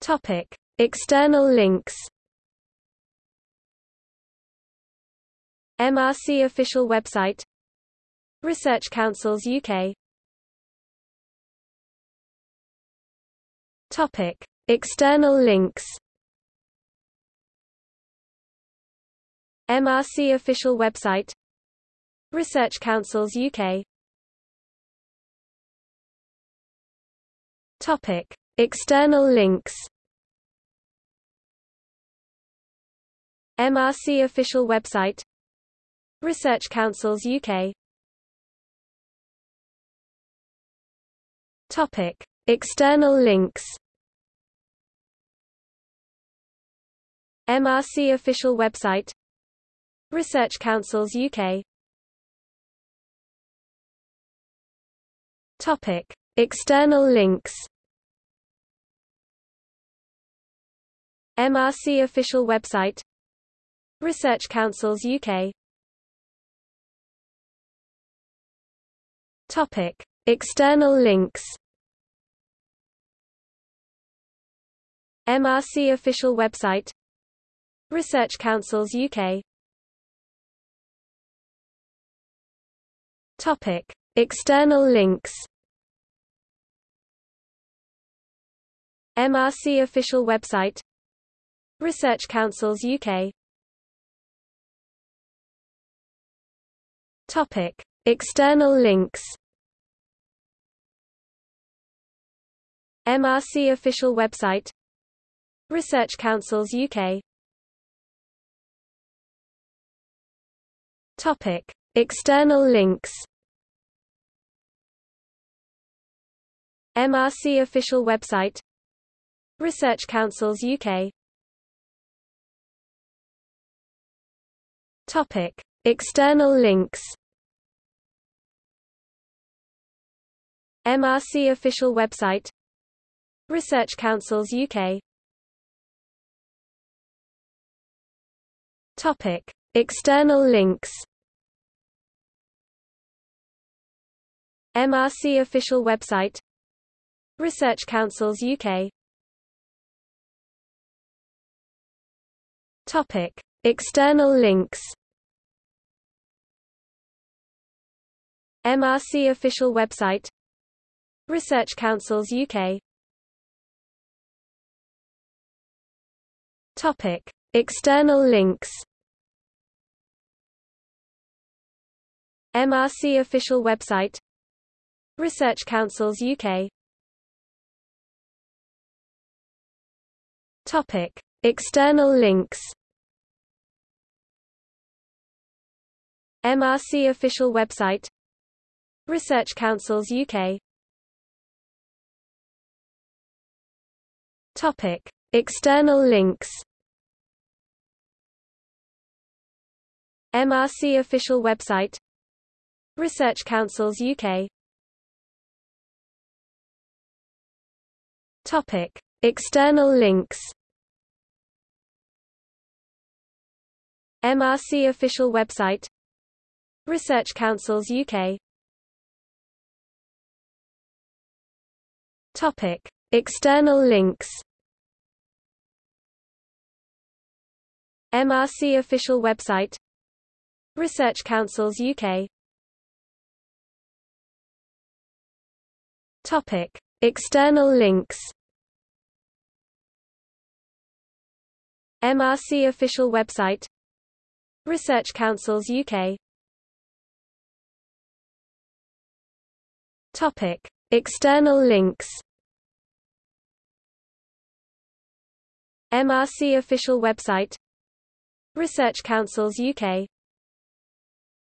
Topic: External links. MRC official website Research Councils UK Topic: External links. MRC official website Research Councils UK Topic: External links. MRC official website Research Councils UK Topic: External links. MRC official website Research Councils UK Topic: External links. MRC official website Research Councils UK Topic: External links. MRC official website Research Councils UK Topic: External links. MRC official website Research Councils UK Topic: External links. MRC official website. Research Councils UK Topic: External links. MRC official website. Research Councils UK Topic: External links. MRC official website Research Councils UK Topic: External links. MRC official website Research Councils UK Topic: External links. MRC official website Research Councils UK Topic: External links. MRC official website Research Councils UK Topic: External links. MRC official website Research Councils UK Topic: External links. MRC official website. Research Councils UK Topic: External links. MRC official website. Research Councils UK Topic: External links. MRC official website Research Councils UK Topic: External links. MRC official website Research Councils UK Topic: External links. MRC official website. Research Councils UK